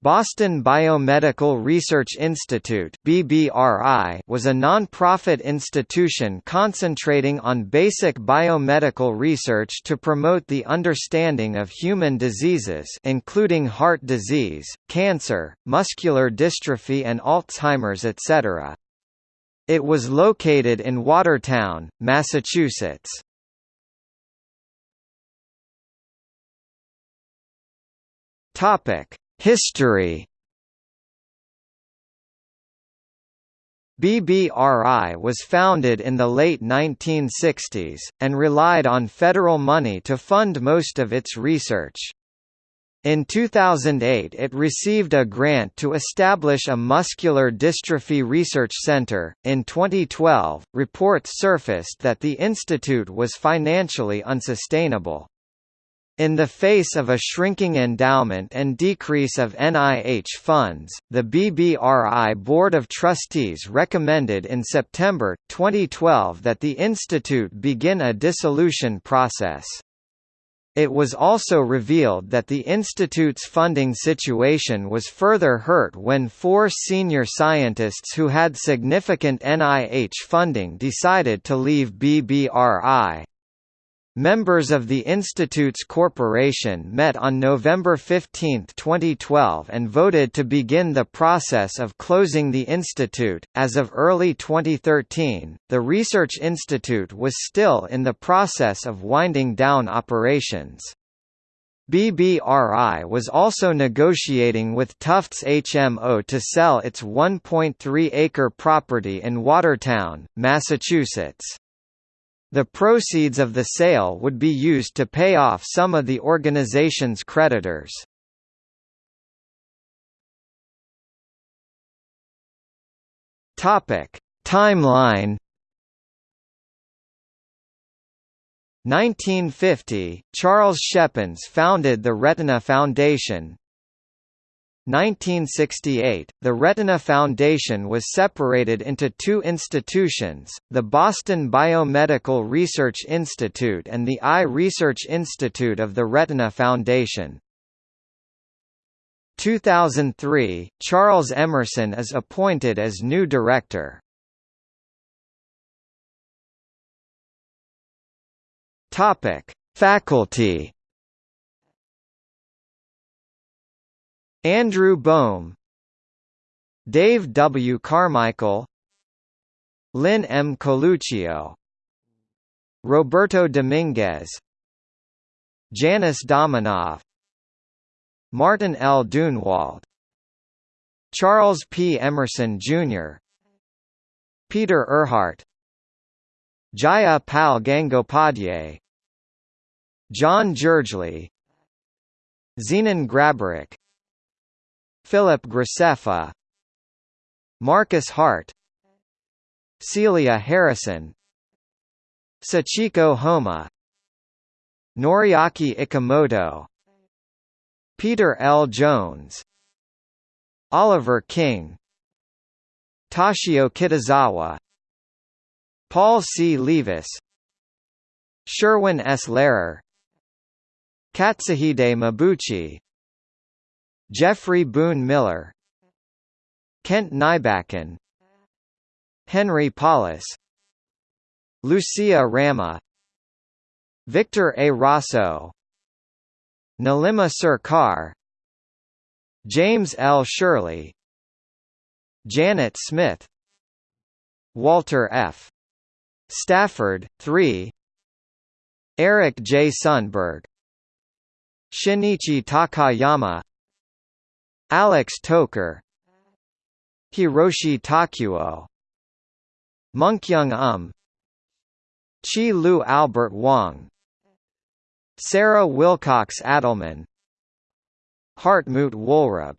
Boston Biomedical Research Institute (BBRI) was a non-profit institution concentrating on basic biomedical research to promote the understanding of human diseases including heart disease, cancer, muscular dystrophy and Alzheimer's etc. It was located in Watertown, Massachusetts. Topic History BBRI was founded in the late 1960s, and relied on federal money to fund most of its research. In 2008 it received a grant to establish a muscular dystrophy research center. In 2012, reports surfaced that the institute was financially unsustainable. In the face of a shrinking endowment and decrease of NIH funds, the BBRI Board of Trustees recommended in September, 2012 that the institute begin a dissolution process. It was also revealed that the institute's funding situation was further hurt when four senior scientists who had significant NIH funding decided to leave BBRI. Members of the Institute's corporation met on November 15, 2012 and voted to begin the process of closing the institute. As of early 2013, the Research Institute was still in the process of winding down operations. BBRI was also negotiating with Tufts HMO to sell its 1.3-acre property in Watertown, Massachusetts. The proceeds of the sale would be used to pay off some of the organization's creditors. Topic: Timeline 1950, Charles Schepens founded the Retina Foundation, 1968, the Retina Foundation was separated into two institutions, the Boston Biomedical Research Institute and the Eye Research Institute of the Retina Foundation. 2003, Charles Emerson is appointed as new director. Faculty Andrew Bohm Dave W. Carmichael Lynn M. Coluccio Roberto Dominguez Janice Dominov Martin L. Duennwald Charles P. Emerson, Jr. Peter Erhardt Jaya Pal Gangopadhyay John Gergely Zenon Grabarek Philip Graceffa Marcus Hart Celia Harrison Sachiko Homma Noriaki Ikemoto Peter L. Jones Oliver King Toshio Kitazawa Paul C. Leavis Sherwin S. Lehrer Katsuhide Mabuchi Jeffrey Boone Miller Kent Nybakken Henry Paulus Lucia Rameh Victor A. Rosso Nalima Sarkar James L. Sherley Janet Smith Walter F. Stafford, 3 Eric J. Sundberg Shinichi Takayama Alex Toker Hiroshi Tokuo Munkyung Um Chi Lu Albert Wong Sarah Wilcox Adelman Hartmut Wohlrab